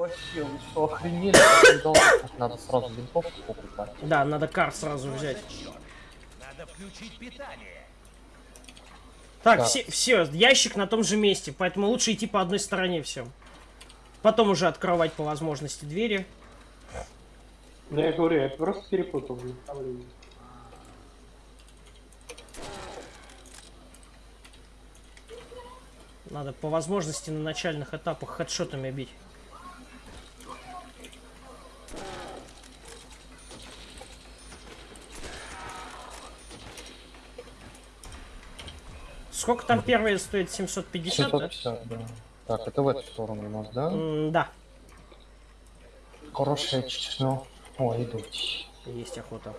вообще, вы что, охренели? Надо сразу винтовку покупать. Да, надо кар сразу взять. Надо включить питание. Так, Так. все, все, ящик на том же месте, поэтому лучше идти по одной стороне всем. Потом уже открывать по возможности двери. Да я говорю, я просто перепутал направление. Надо по возможности на начальных этапах хедшотами бить. Сколько там первые стоит? 750, да? 750, да. Так, это в эту сторону у нас, да? М, Да, Хорошее число. О, идут. есть охота.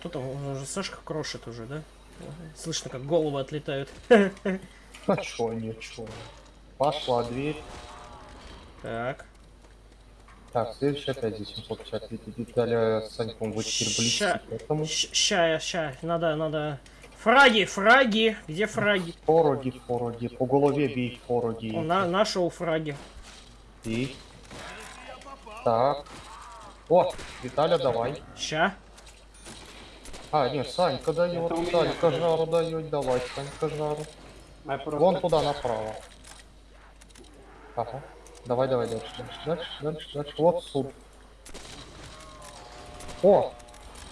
Кто там? Он уже Сашка крошит уже, да? Слышно, как головы отлетают. А чё, ничего. Пошла дверь. Так. Так, следующий опять здесь 750. Ведь детали с Саньком вы теперь Ща. близки к этому. Ща, ща, надо, надо. Фраги, фраги, где фраги? Фороги, фороги. По голове бей фороги. Он на, нашел фраги. И... Так. О, Виталя, давай. Ща. А, нет, Санька дает, Санька жару дает, давай, Санька жару. Вон туда направо. Ага. Давай, давай, дальше, дальше, дальше, дальше, дальше. Вот суд. О!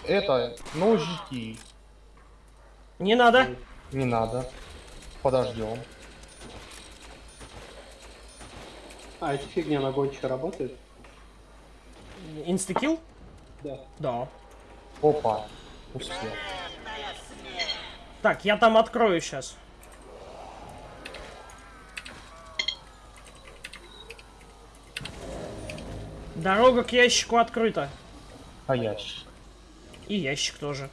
Это ножики. Не надо. Не надо. Подождем. А, эта фигня на гонче работает? Инстакил? Да. Да. Опа. Успел. Так, я там открою сейчас. Дорога к ящику открыта. А ящик. И ящик тоже.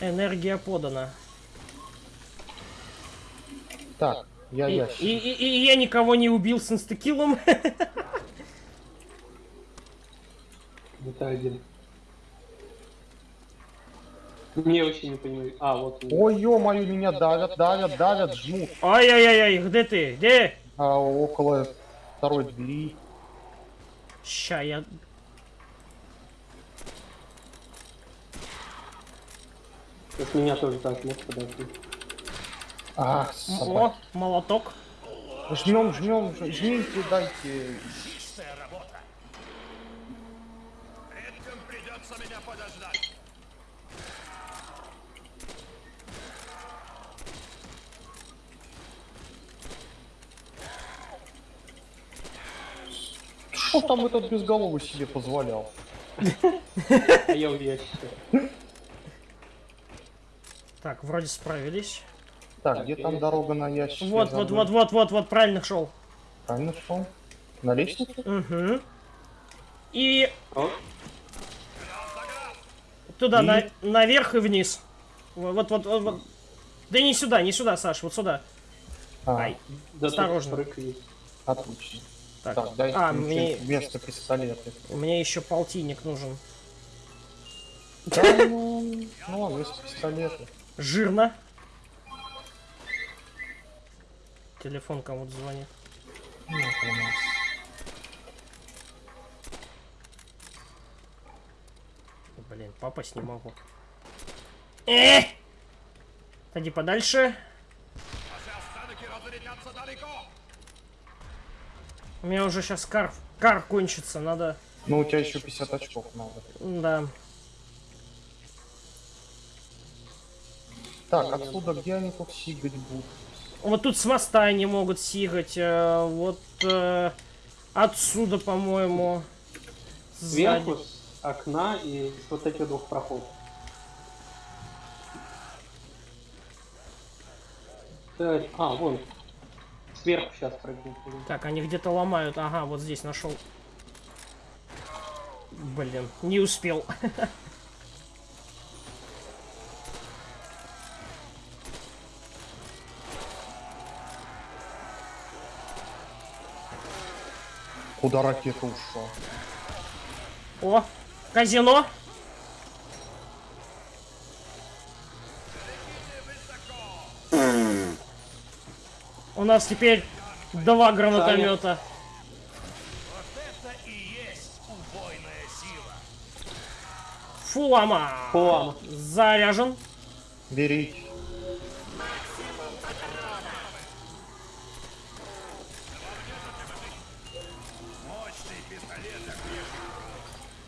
Энергия подана. Так, я И, ящик. и- и- и я никого не убил с инстакилом. Это один. Не очень не понимаю. А, вот. Ой, ё-моё, меня давят, давят, давят, жмут. Ай-яй-яй, где ты? Где? А около второй двери. Ща, я... От меня тоже так, нет, подожди. А. О, молоток. Жмем, жмем, жмите, дайте. Чистая работа. Предкам придется меня подождать. Что там этот безголовый себе позволял? А я ящике. Так, вроде справились. Так, где там дорога на ящик? Вот, вот, вот, вот, вот, вот, правильно шел. Правильно шел? На лестнице? Угу. И О, туда, на- наверх и вниз. Вот, вот, вот, вот, вот. Да не сюда, не сюда, Саш, вот сюда. А, Ай, да Осторожно. отлично. Так. Так, дайте а, мне мне, вместо пистолета. мне еще полтинник нужен. Да, ну, ну вместо пистолета. Жирно. Телефон кому-то звонит. Это у нас. Блин, попасть не могу. Э! Ходи подальше. Наши останки разлетятся далеко. У меня уже сейчас кар, кар кончится, надо... Ну, у тебя еще 50 очков надо. Да. Так, отсюда где они тут сигать будут? Вот тут с моста они могут сигать. э, вот э, отсюда, по-моему. Сзади. Сверху с окна и с вот этих двух проходов. Так, а, вон. Сверху сейчас прыгнет. Так, они где-то ломают. Ага, вот здесь нашел. Блин, не успел. Куда ракета ушла? О, казино. У нас теперь два гранатомета. Это и есть убойная сила. Фулама. Фулама. Заряжен. Берите.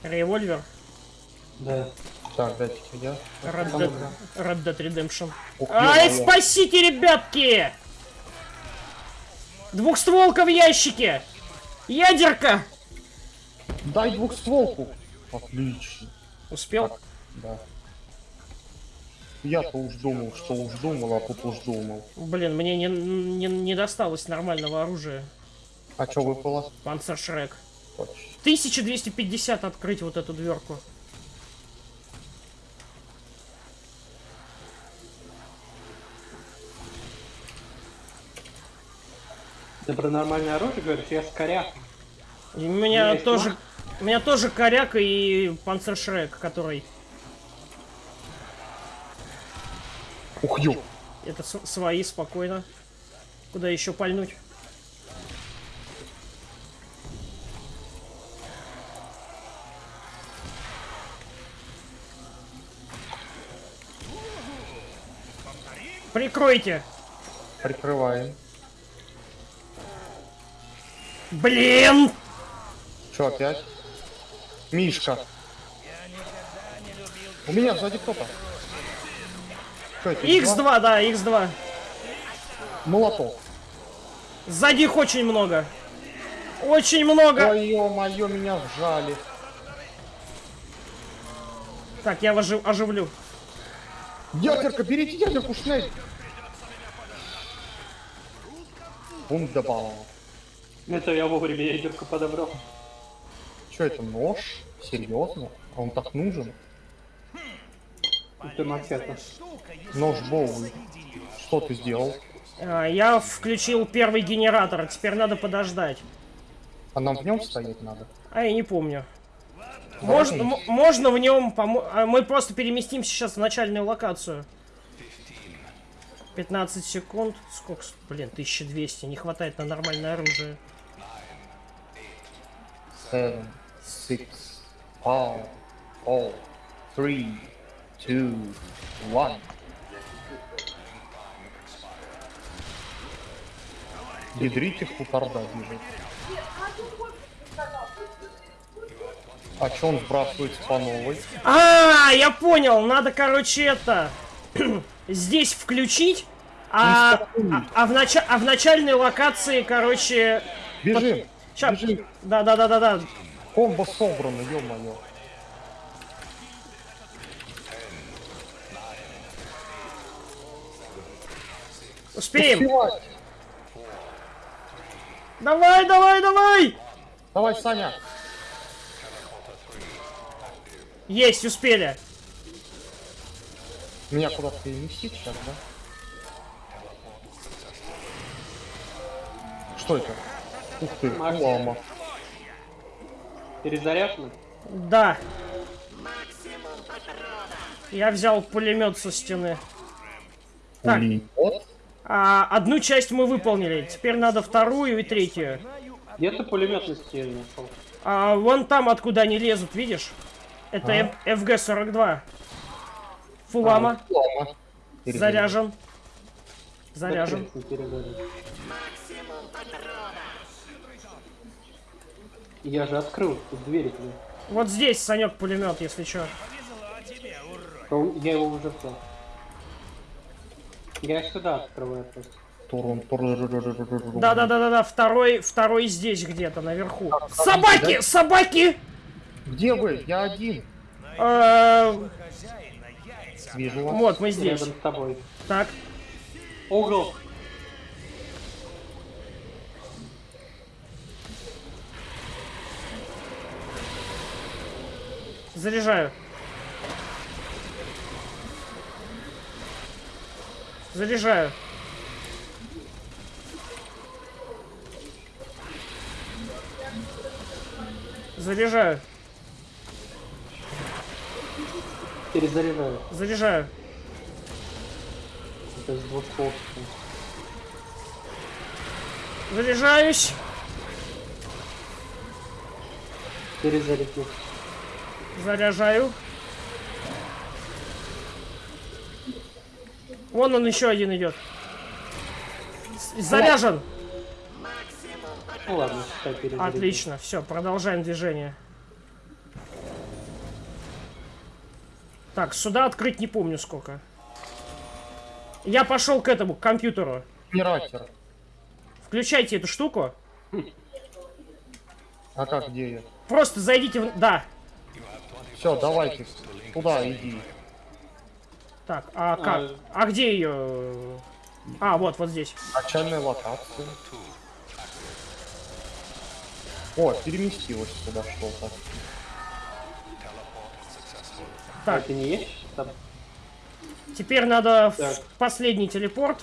Револьвер. Да. Так, дайте я. Red Dead, Red Dead Redemption. Ух, Ай, ё-моё. спасите, ребятки! Двухстволка в ящике! Ядерка! Дай двухстволку. Отлично. Успел? Да. Я-то уж думал, что уж думал, а тут уж думал. Блин, мне не, не, не досталось нормального оружия. А чё выпало? Панцершрек. Точно. 1250 открыть вот эту дверку. Ты про нормальное оружие говоришь? Я с коряком. И у меня Есть тоже... У меня тоже коряк и панцершрек, который... Ух, ё. Это свои, спокойно. Куда еще пальнуть? Прикройте! Прикрываем. Блин! Чё опять? Мишка. У меня сзади кто-то. Чё это? X2, да, X2. Молоток. Сзади их очень много. Очень много. Ой, ё-моё, меня вжали. Так, я ожив- оживлю. Ядерка, берите ядерку, шнель. Вундербал. Это я вовремя ядерку подобрал. Чё это, нож? Серьезно? А он так нужен? Это макета. Нож Боуи. Что ты сделал? А, я включил первый генератор, теперь надо подождать. А нам в нем стоять надо? А я не помню. Можно, можно в нем помо- а Мы просто переместимся сейчас в начальную локацию. 15 секунд. Сколько? Блин, 1200. Не хватает на нормальное оружие. Seven, six, five, four, three, two, one. Ядрите хуторда бежит. А чё он сбрасывается по новой? А, я понял. Надо, короче, это... Здесь включить. А, а, а в нача- а в начальной локации, короче... Бежим! Ща... Бежим! Да, да, да, да, да. Комбо собрано, ё-моё. Успеем. Успевай! Давай, давай, давай. Давай, Саня! Есть, успели. Меня куда-то переместить сейчас, да? Что это? Ух ты, Макс. лама. Перезаряжено? Да. Я взял пулемет со стены. Так. Пулемет? А, одну часть мы выполнили. Теперь надо вторую и третью. Где ты пулемет на стене нашел? А, вон там, откуда они лезут, видишь? Это F- FG-42. Фулама. Лама. Перезаряд. Заряжен. Заряжен. Я же открыл тут двери тебе. Вот здесь, Санек, пулемет, если что. А Я его уже взял. Я сюда открываю просто. Турун, турун. Да, да, да, да, да. Второй, второй здесь где-то наверху. Собаки! Собаки! Где вы? Я один. Э, Вижу вас. Вот, мы здесь. Рядом с тобой. Так. Угол. Заряжаю. Заряжаю. Заряжаю. Перезаряжаю. Заряжаю. Это с двух. Заряжаюсь. Перезарядил. Заряжаю. Вон он еще один идет. Заряжен. Ну ладно. Отлично. Все, продолжаем движение. Так, сюда открыть не помню сколько. Я пошел к этому, к компьютеру. Генератор. Включайте эту штуку. А как, где я? Просто зайдите в... Да. Все, давайте. Туда иди. Так, а как? А где ее? А, вот, вот здесь. Начальная локация. О, переместилась сюда что-то. Так, это не есть? Теперь надо в Так. последний телепорт.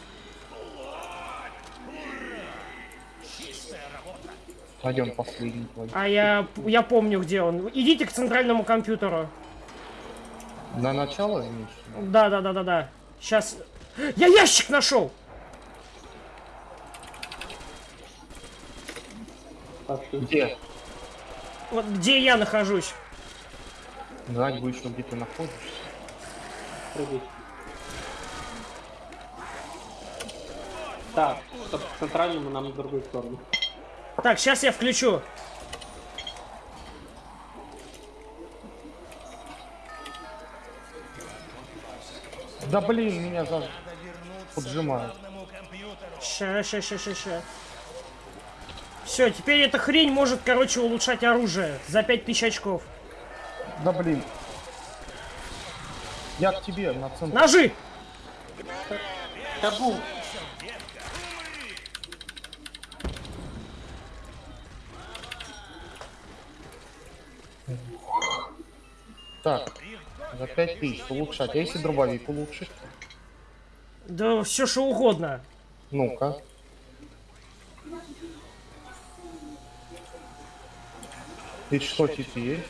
Пойдем последний твой. А я, я помню, где он. Идите к центральному компьютеру. На начало имеешь? в? Да, да, да, да, да. Сейчас. Я ящик нашел! Где? Вот где я нахожусь. Знать будешь, что где ты находишься. прыгай. Так, чтобы к центральному нам на другую сторону. Так, сейчас я включу. Да блин, меня за... поджимают. Ща, ща, ща, ща, ща. Все, теперь эта хрень может, короче, улучшать оружие за 5000 очков. Да блин. Я к тебе на центр. Ножи! Табу! Так, за 5000 улучшать. А если дробовик улучшить? Да все что угодно. Ну-ка. И что теперь?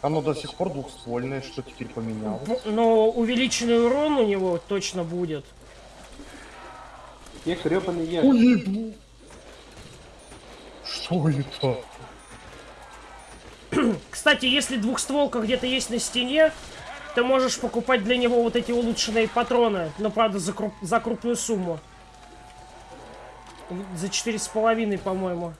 Оно до сих пор двухствольное, что теперь поменялось? Но увеличенный урон у него точно будет. Я гребаный ящик. Уебу! Что это? Кстати, если двухстволка где-то есть на стене, ты можешь покупать для него вот эти улучшенные патроны, но правда за, круп- за крупную сумму. За четыре с половиной, по-моему.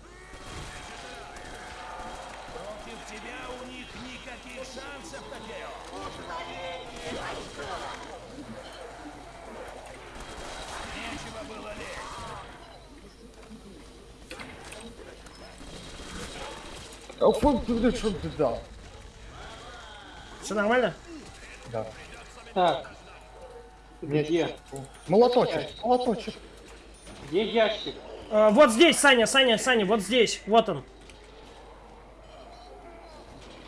Фон ты, блядь, что ты дал? Все нормально? Да. Так. Где? Молоточек, молоточек. Где ящик? А, вот здесь, Саня, Саня, Саня, вот здесь. Вот он.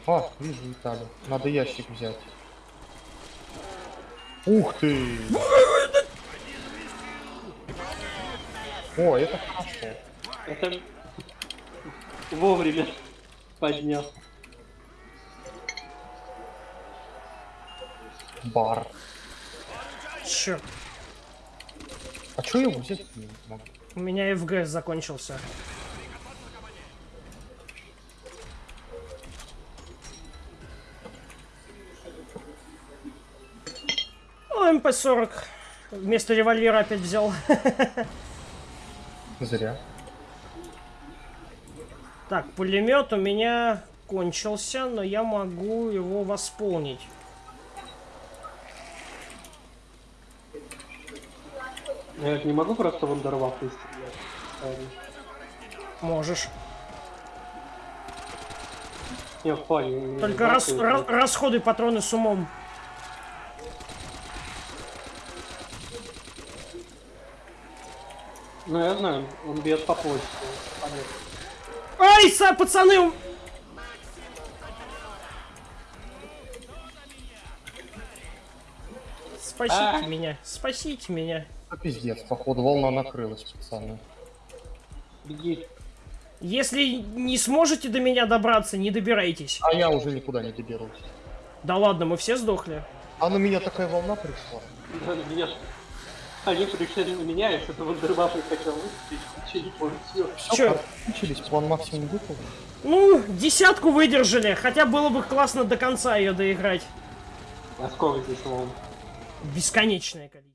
А, вижу Виталий. Надо ящик взять. Ух ты! О, это хорошо. Это вовремя поднял. Бар. Черт, А что я его взять не могу? у меня ФГС закончился. О, МП-40. Вместо револьвера опять взял. Зря. Так, пулемет у меня кончился, но я могу его восполнить. Я не могу просто вундервафлой стрелять. Правильно. Можешь. Плане, не Только рас- вундервафлой, ра- расходуй патроны с умом. Ну, я знаю, он бьет по почте. Понятно. Ай, са, пацаны! Спасите А. меня, спасите меня. А пиздец, походу волна накрылась, пацаны. Беги. Если не сможете до меня добраться, не добирайтесь. А я уже никуда не доберусь. Да ладно, мы все сдохли. А на меня такая волна пришла. Да, на меня ж- Они пришли на меня, я что-то хотел выпустить, ничего не понял. Всё. Чё? Кончились, план максимум выполнен. Ну, десятку выдержали, хотя было бы классно до конца ее доиграть. А сколько здесь волн? Бесконечное количество.